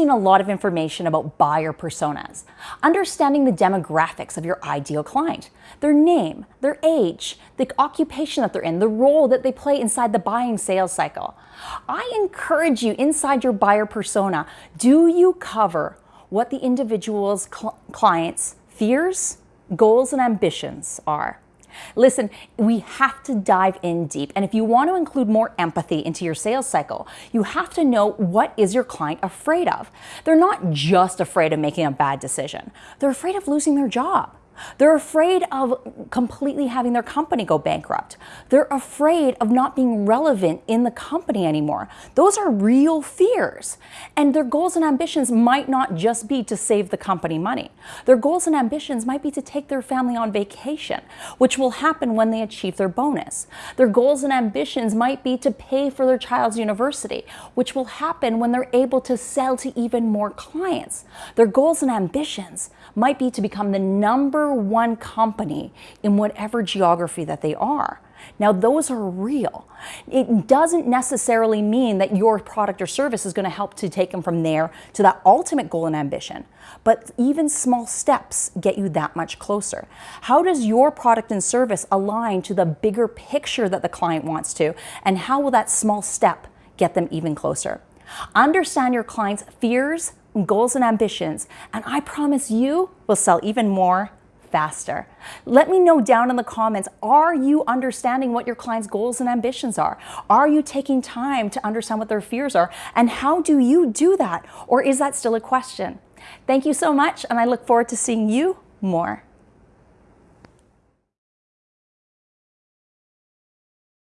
seen a lot of information about buyer personas, understanding the demographics of your ideal client, their name, their age, the occupation that they're in, the role that they play inside the buying sales cycle. I encourage you inside your buyer persona, do you cover what the individual's cl client's fears, goals, and ambitions are? Listen, we have to dive in deep. And if you want to include more empathy into your sales cycle, you have to know what is your client afraid of. They're not just afraid of making a bad decision. They're afraid of losing their job. They're afraid of completely having their company go bankrupt. They're afraid of not being relevant in the company anymore. Those are real fears. And their goals and ambitions might not just be to save the company money. Their goals and ambitions might be to take their family on vacation, which will happen when they achieve their bonus. Their goals and ambitions might be to pay for their child's university, which will happen when they're able to sell to even more clients. Their goals and ambitions might be to become the number one company in whatever geography that they are. Now, those are real. It doesn't necessarily mean that your product or service is going to help to take them from there to that ultimate goal and ambition. But even small steps get you that much closer. How does your product and service align to the bigger picture that the client wants to? And how will that small step get them even closer? Understand your client's fears, goals, and ambitions, and I promise you will sell even more faster. Let me know down in the comments, are you understanding what your client's goals and ambitions are? Are you taking time to understand what their fears are? And how do you do that? Or is that still a question? Thank you so much, and I look forward to seeing you more.